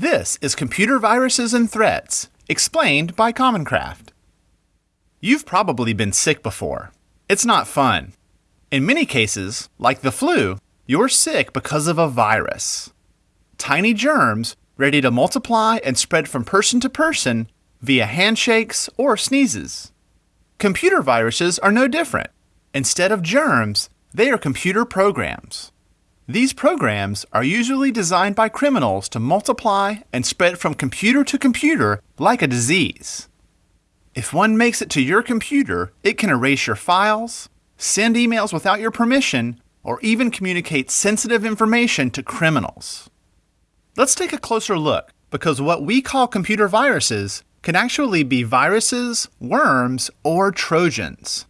This is Computer Viruses and Threats, explained by Commoncraft. You've probably been sick before. It's not fun. In many cases, like the flu, you're sick because of a virus. Tiny germs ready to multiply and spread from person to person via handshakes or sneezes. Computer viruses are no different. Instead of germs, they are computer programs. These programs are usually designed by criminals to multiply and spread from computer to computer like a disease. If one makes it to your computer, it can erase your files, send emails without your permission, or even communicate sensitive information to criminals. Let's take a closer look because what we call computer viruses can actually be viruses, worms, or trojans.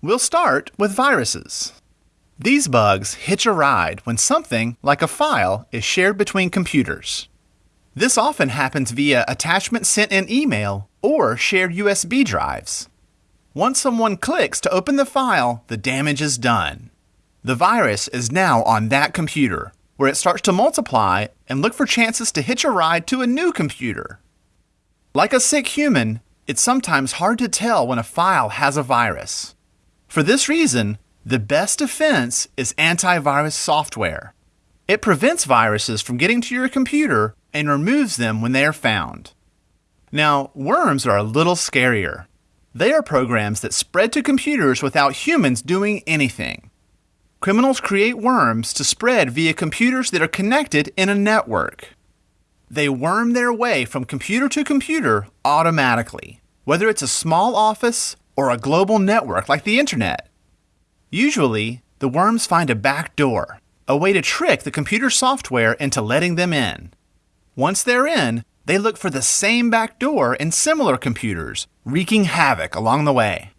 We'll start with viruses. These bugs hitch a ride when something, like a file, is shared between computers. This often happens via attachments sent in email or shared USB drives. Once someone clicks to open the file, the damage is done. The virus is now on that computer, where it starts to multiply and look for chances to hitch a ride to a new computer. Like a sick human, it's sometimes hard to tell when a file has a virus. For this reason, the best defense is antivirus software. It prevents viruses from getting to your computer and removes them when they are found. Now, worms are a little scarier. They are programs that spread to computers without humans doing anything. Criminals create worms to spread via computers that are connected in a network. They worm their way from computer to computer automatically, whether it's a small office or a global network like the internet. Usually, the worms find a back door, a way to trick the computer software into letting them in. Once they're in, they look for the same back door in similar computers, wreaking havoc along the way.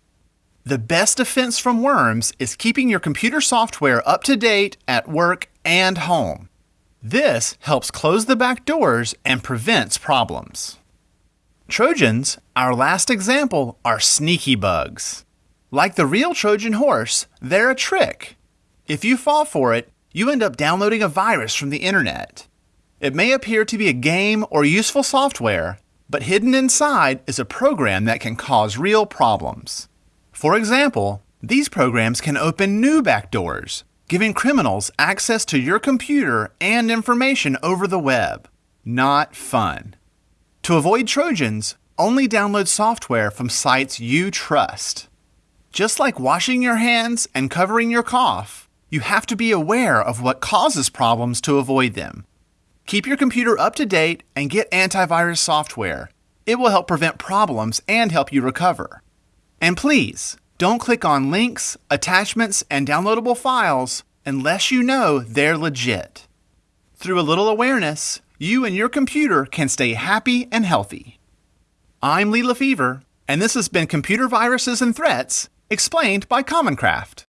The best defense from worms is keeping your computer software up to date at work and home. This helps close the back doors and prevents problems. Trojans, our last example, are sneaky bugs. Like the real Trojan horse, they're a trick. If you fall for it, you end up downloading a virus from the internet. It may appear to be a game or useful software, but hidden inside is a program that can cause real problems. For example, these programs can open new backdoors, giving criminals access to your computer and information over the web. Not fun. To avoid Trojans, only download software from sites you trust. Just like washing your hands and covering your cough, you have to be aware of what causes problems to avoid them. Keep your computer up to date and get antivirus software. It will help prevent problems and help you recover. And please, don't click on links, attachments, and downloadable files unless you know they're legit. Through a little awareness, you and your computer can stay happy and healthy. I'm Lee LeFever, and this has been Computer Viruses and Threats explained by Commoncraft.